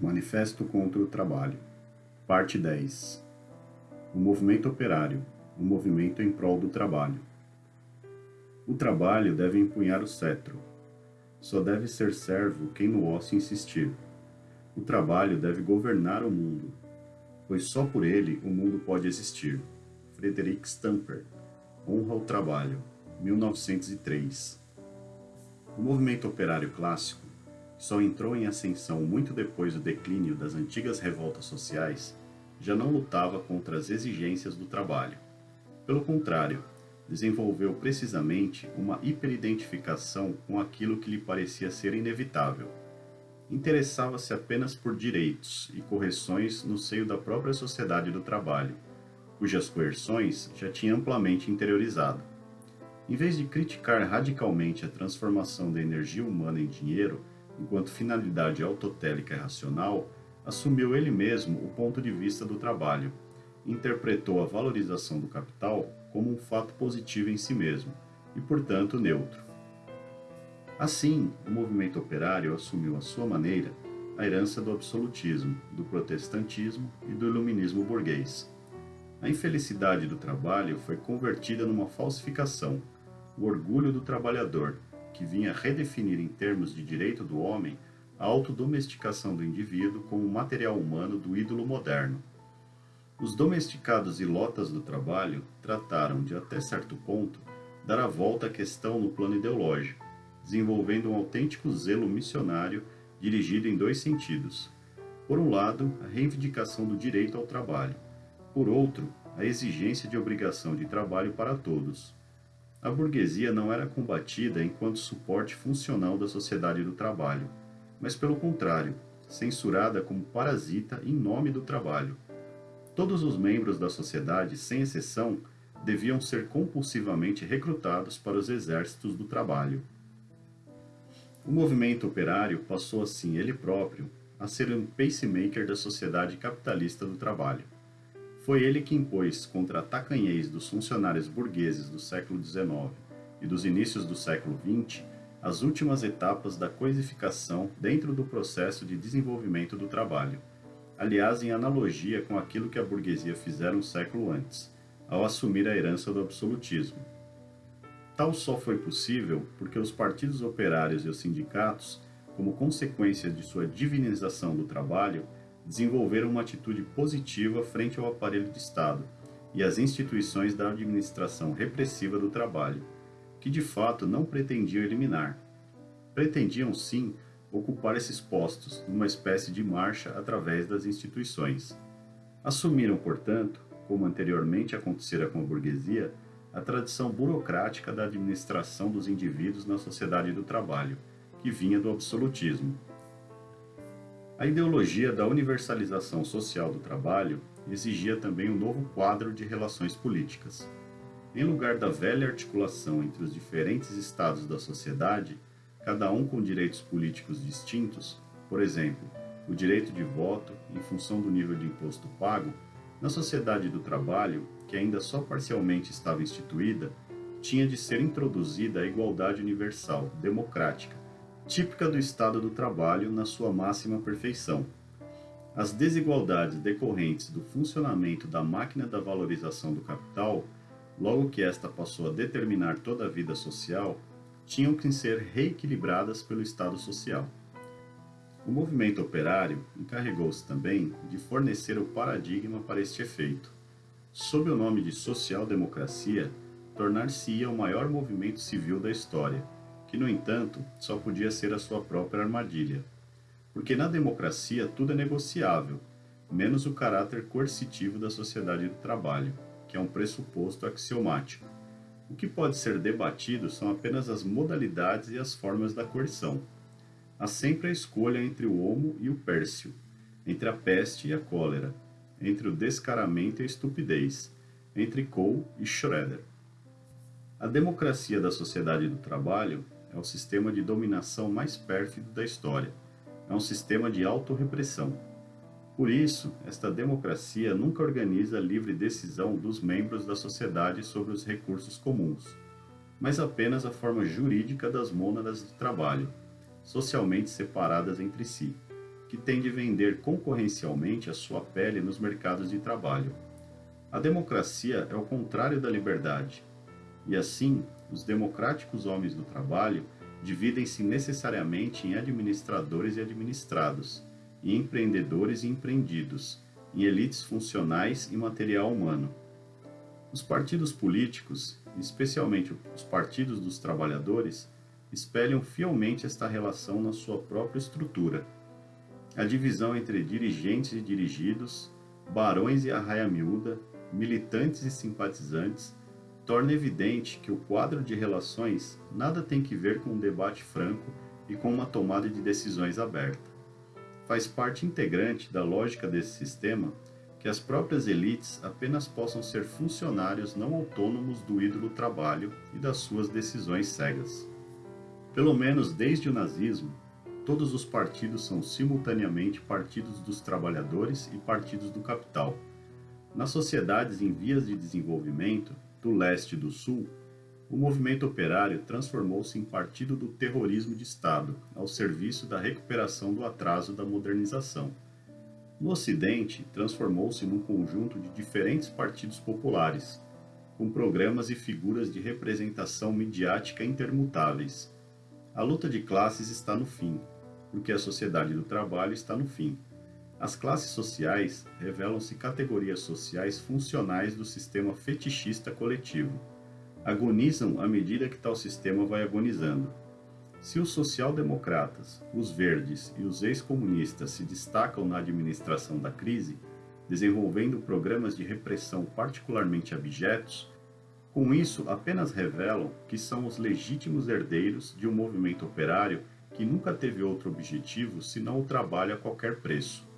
Manifesto contra o Trabalho Parte 10 O movimento operário, o movimento em prol do trabalho. O trabalho deve empunhar o cetro. Só deve ser servo quem no ócio insistir. O trabalho deve governar o mundo, pois só por ele o mundo pode existir. Frederick Stamper Honra ao Trabalho, 1903 O movimento operário clássico só entrou em ascensão muito depois do declínio das antigas revoltas sociais, já não lutava contra as exigências do trabalho. Pelo contrário, desenvolveu precisamente uma hiperidentificação com aquilo que lhe parecia ser inevitável. Interessava-se apenas por direitos e correções no seio da própria sociedade do trabalho, cujas coerções já tinha amplamente interiorizado. Em vez de criticar radicalmente a transformação da energia humana em dinheiro, enquanto finalidade autotélica e racional, assumiu ele mesmo o ponto de vista do trabalho, interpretou a valorização do capital como um fato positivo em si mesmo, e portanto neutro. Assim, o movimento operário assumiu à sua maneira a herança do absolutismo, do protestantismo e do iluminismo burguês. A infelicidade do trabalho foi convertida numa falsificação, o orgulho do trabalhador, que vinha redefinir em termos de direito do homem a autodomesticação do indivíduo como material humano do ídolo moderno. Os domesticados e lotas do trabalho trataram de, até certo ponto, dar a volta à questão no plano ideológico, desenvolvendo um autêntico zelo missionário dirigido em dois sentidos. Por um lado, a reivindicação do direito ao trabalho. Por outro, a exigência de obrigação de trabalho para todos. A burguesia não era combatida enquanto suporte funcional da sociedade do trabalho, mas pelo contrário, censurada como parasita em nome do trabalho. Todos os membros da sociedade, sem exceção, deviam ser compulsivamente recrutados para os exércitos do trabalho. O movimento operário passou assim ele próprio a ser um pacemaker da sociedade capitalista do trabalho. Foi ele que impôs contra a tacanhez dos funcionários burgueses do século XIX e dos inícios do século XX as últimas etapas da coisificação dentro do processo de desenvolvimento do trabalho, aliás em analogia com aquilo que a burguesia fizera um século antes, ao assumir a herança do absolutismo. Tal só foi possível porque os partidos operários e os sindicatos, como consequência de sua divinização do trabalho, desenvolveram uma atitude positiva frente ao aparelho de Estado e às instituições da administração repressiva do trabalho, que de fato não pretendiam eliminar. Pretendiam sim ocupar esses postos numa espécie de marcha através das instituições. Assumiram, portanto, como anteriormente acontecera com a burguesia, a tradição burocrática da administração dos indivíduos na sociedade do trabalho, que vinha do absolutismo. A ideologia da universalização social do trabalho exigia também um novo quadro de relações políticas. Em lugar da velha articulação entre os diferentes estados da sociedade, cada um com direitos políticos distintos, por exemplo, o direito de voto em função do nível de imposto pago, na sociedade do trabalho, que ainda só parcialmente estava instituída, tinha de ser introduzida a igualdade universal, democrática, típica do estado do trabalho na sua máxima perfeição. As desigualdades decorrentes do funcionamento da máquina da valorização do capital, logo que esta passou a determinar toda a vida social, tinham que ser reequilibradas pelo Estado social. O movimento operário encarregou-se também de fornecer o paradigma para este efeito. Sob o nome de social-democracia, tornar-se-ia o maior movimento civil da história, que, no entanto, só podia ser a sua própria armadilha. Porque na democracia tudo é negociável, menos o caráter coercitivo da sociedade do trabalho, que é um pressuposto axiomático. O que pode ser debatido são apenas as modalidades e as formas da coerção. Há sempre a escolha entre o homo e o pércio, entre a peste e a cólera, entre o descaramento e a estupidez, entre Cole e Schroeder. A democracia da sociedade do trabalho é o sistema de dominação mais pérfido da história. É um sistema de autorrepressão. Por isso, esta democracia nunca organiza a livre decisão dos membros da sociedade sobre os recursos comuns, mas apenas a forma jurídica das mônadas de trabalho, socialmente separadas entre si, que tem de vender concorrencialmente a sua pele nos mercados de trabalho. A democracia é o contrário da liberdade, e assim, os democráticos homens do trabalho dividem-se necessariamente em administradores e administrados, em empreendedores e empreendidos, em elites funcionais e material humano. Os partidos políticos, especialmente os partidos dos trabalhadores, espelham fielmente esta relação na sua própria estrutura. A divisão entre dirigentes e dirigidos, barões e arraia miúda, militantes e simpatizantes, torna evidente que o quadro de relações nada tem que ver com um debate franco e com uma tomada de decisões aberta. Faz parte integrante da lógica desse sistema que as próprias elites apenas possam ser funcionários não autônomos do ídolo trabalho e das suas decisões cegas. Pelo menos desde o nazismo, todos os partidos são simultaneamente partidos dos trabalhadores e partidos do capital. Nas sociedades em vias de desenvolvimento, do leste e do sul, o movimento operário transformou-se em partido do terrorismo de Estado, ao serviço da recuperação do atraso da modernização. No Ocidente, transformou-se num conjunto de diferentes partidos populares, com programas e figuras de representação midiática intermutáveis, a luta de classes está no fim, porque a sociedade do trabalho está no fim. As classes sociais revelam-se categorias sociais funcionais do sistema fetichista coletivo. Agonizam à medida que tal sistema vai agonizando. Se os social-democratas, os verdes e os ex-comunistas se destacam na administração da crise, desenvolvendo programas de repressão particularmente abjetos, com isso, apenas revelam que são os legítimos herdeiros de um movimento operário que nunca teve outro objetivo senão o trabalho a qualquer preço.